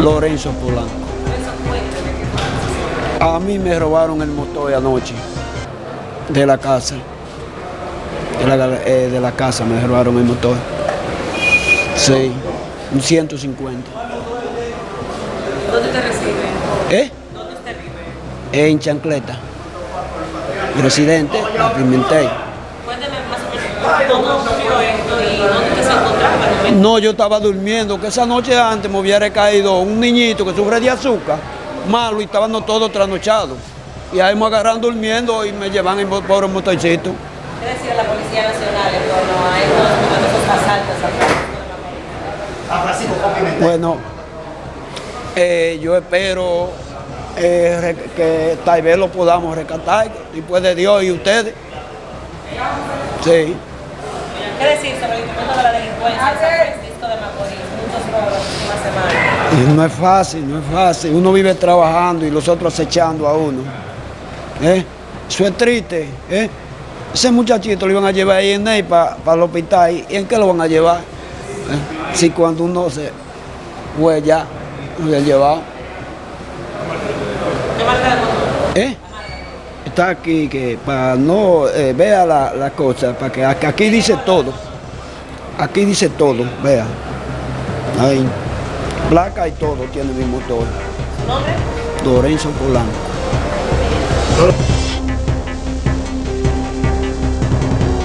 Lorenzo Polanco. A mí me robaron el motor anoche de la casa. De la, eh, de la casa me robaron el motor. Sí, un 150. ¿Dónde te reciben? ¿Eh? ¿Dónde te vive? En Chancleta. Residente, a Pimentel. No, yo estaba durmiendo, que esa noche antes me hubiera caído un niñito que sufre de azúcar, malo, y estaban todos trasnochados. Y ahí me agarran durmiendo y me llevan en por el motorcito. ¿Qué decía la Policía Nacional en torno a estos, asaltos a Francisco. Bueno, eh, yo espero eh, que tal vez lo podamos rescatar, después de Dios y ustedes. Sí. ¿Qué decir sobre el incremento de la delincuencia en San Francisco de Macorís? Muchos robos las últimas semanas. No es fácil, no es fácil. Uno vive trabajando y los otros acechando a uno. ¿Eh? Eso es triste. ¿eh? Ese muchachito lo iban a llevar ahí en Ney para el hospital. ¿Y en qué lo van a llevar? ¿Eh? Si cuando uno se fue ya, lo había llevado. ¿Qué? ¿Eh? Está aquí que para no eh, vea la, la cosa, para que aquí, dice todo. Aquí dice todo, vea. Ahí. Placa y todo tiene mi motor. ¿Su nombre? Lorenzo Polanco.